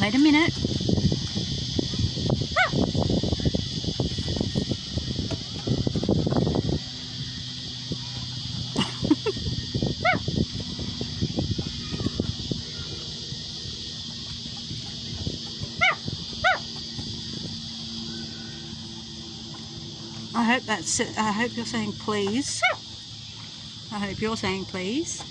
Wait a minute. Ah! Ah! Ah! I hope that's. I hope you're saying please. I hope you're saying please.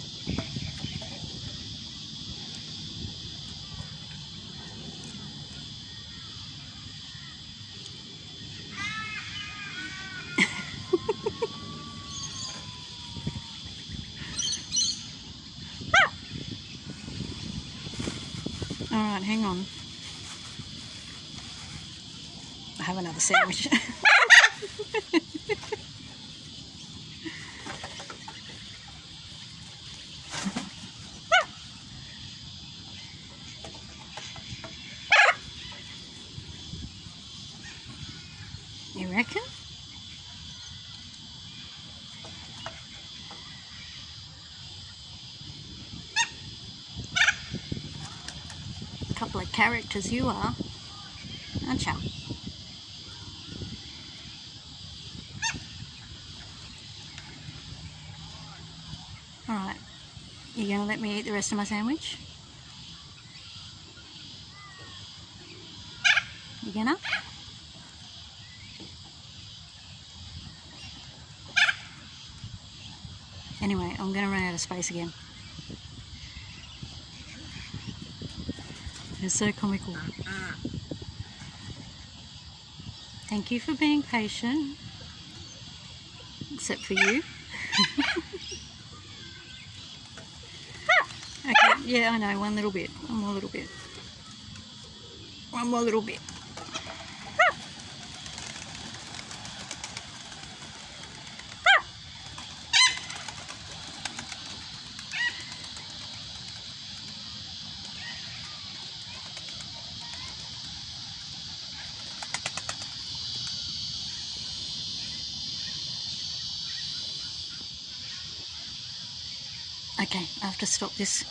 Alright, hang on. I have another sandwich. you reckon? Couple of characters you are, aren't you? Alright, you gonna let me eat the rest of my sandwich? You gonna? Anyway, I'm gonna run out of space again. It's so comical. Thank you for being patient. Except for you. okay, yeah, I know, one little bit. One more little bit. One more little bit. Okay, I have to stop this.